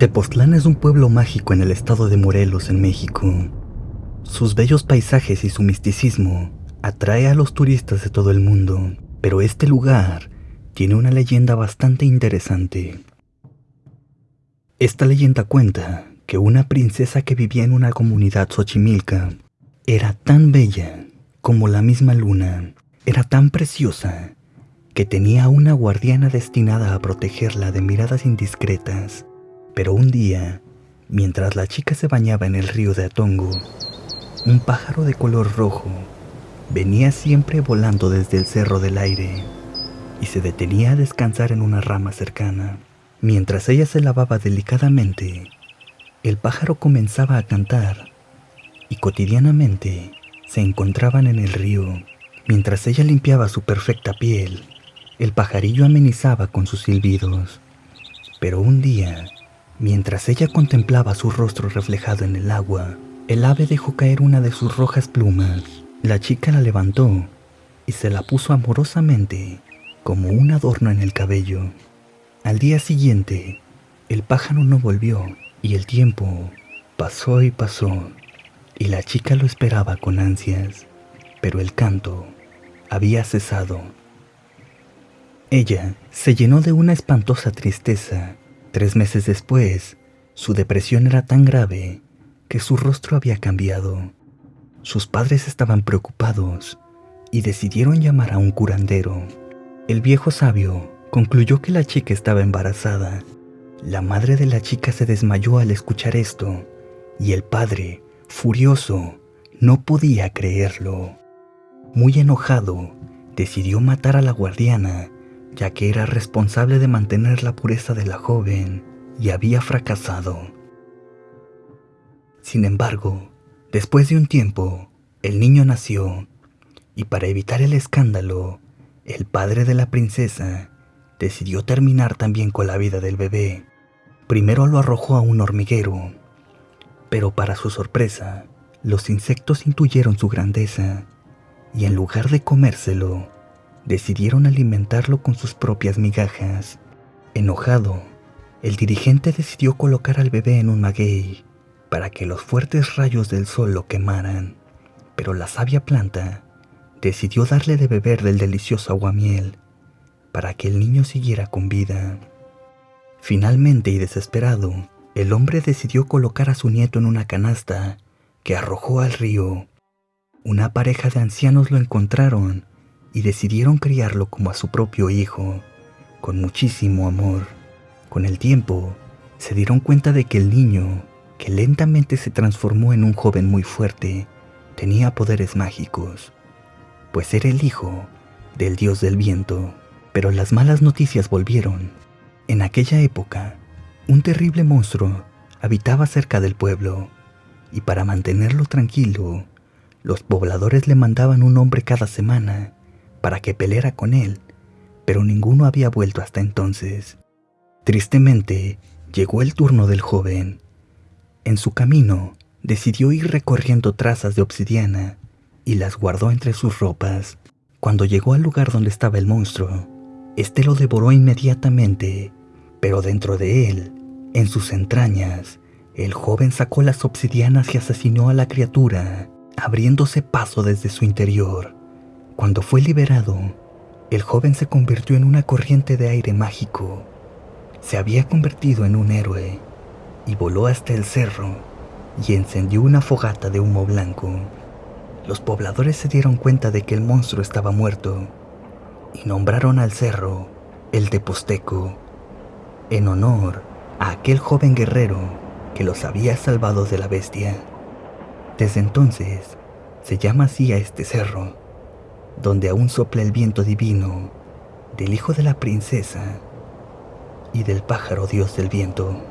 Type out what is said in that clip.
Tepoztlán es un pueblo mágico en el estado de Morelos, en México. Sus bellos paisajes y su misticismo atrae a los turistas de todo el mundo, pero este lugar tiene una leyenda bastante interesante. Esta leyenda cuenta que una princesa que vivía en una comunidad xochimilca era tan bella como la misma luna, era tan preciosa que tenía una guardiana destinada a protegerla de miradas indiscretas pero un día, mientras la chica se bañaba en el río de Atongo, un pájaro de color rojo venía siempre volando desde el cerro del aire y se detenía a descansar en una rama cercana. Mientras ella se lavaba delicadamente, el pájaro comenzaba a cantar y cotidianamente se encontraban en el río. Mientras ella limpiaba su perfecta piel, el pajarillo amenizaba con sus silbidos. Pero un día, Mientras ella contemplaba su rostro reflejado en el agua, el ave dejó caer una de sus rojas plumas. La chica la levantó y se la puso amorosamente como un adorno en el cabello. Al día siguiente, el pájaro no volvió y el tiempo pasó y pasó y la chica lo esperaba con ansias, pero el canto había cesado. Ella se llenó de una espantosa tristeza Tres meses después, su depresión era tan grave que su rostro había cambiado. Sus padres estaban preocupados y decidieron llamar a un curandero. El viejo sabio concluyó que la chica estaba embarazada. La madre de la chica se desmayó al escuchar esto y el padre, furioso, no podía creerlo. Muy enojado, decidió matar a la guardiana ya que era responsable de mantener la pureza de la joven y había fracasado. Sin embargo, después de un tiempo, el niño nació y para evitar el escándalo, el padre de la princesa decidió terminar también con la vida del bebé. Primero lo arrojó a un hormiguero, pero para su sorpresa, los insectos intuyeron su grandeza y en lugar de comérselo, decidieron alimentarlo con sus propias migajas. Enojado, el dirigente decidió colocar al bebé en un maguey para que los fuertes rayos del sol lo quemaran, pero la sabia planta decidió darle de beber del delicioso aguamiel para que el niño siguiera con vida. Finalmente y desesperado, el hombre decidió colocar a su nieto en una canasta que arrojó al río. Una pareja de ancianos lo encontraron y decidieron criarlo como a su propio hijo, con muchísimo amor. Con el tiempo, se dieron cuenta de que el niño, que lentamente se transformó en un joven muy fuerte, tenía poderes mágicos, pues era el hijo del dios del viento. Pero las malas noticias volvieron. En aquella época, un terrible monstruo habitaba cerca del pueblo, y para mantenerlo tranquilo, los pobladores le mandaban un hombre cada semana para que peleara con él, pero ninguno había vuelto hasta entonces. Tristemente, llegó el turno del joven. En su camino, decidió ir recorriendo trazas de obsidiana y las guardó entre sus ropas. Cuando llegó al lugar donde estaba el monstruo, este lo devoró inmediatamente, pero dentro de él, en sus entrañas, el joven sacó las obsidianas y asesinó a la criatura, abriéndose paso desde su interior. Cuando fue liberado, el joven se convirtió en una corriente de aire mágico. Se había convertido en un héroe y voló hasta el cerro y encendió una fogata de humo blanco. Los pobladores se dieron cuenta de que el monstruo estaba muerto y nombraron al cerro el Teposteco, en honor a aquel joven guerrero que los había salvado de la bestia. Desde entonces se llama así a este cerro donde aún sopla el viento divino del hijo de la princesa y del pájaro dios del viento.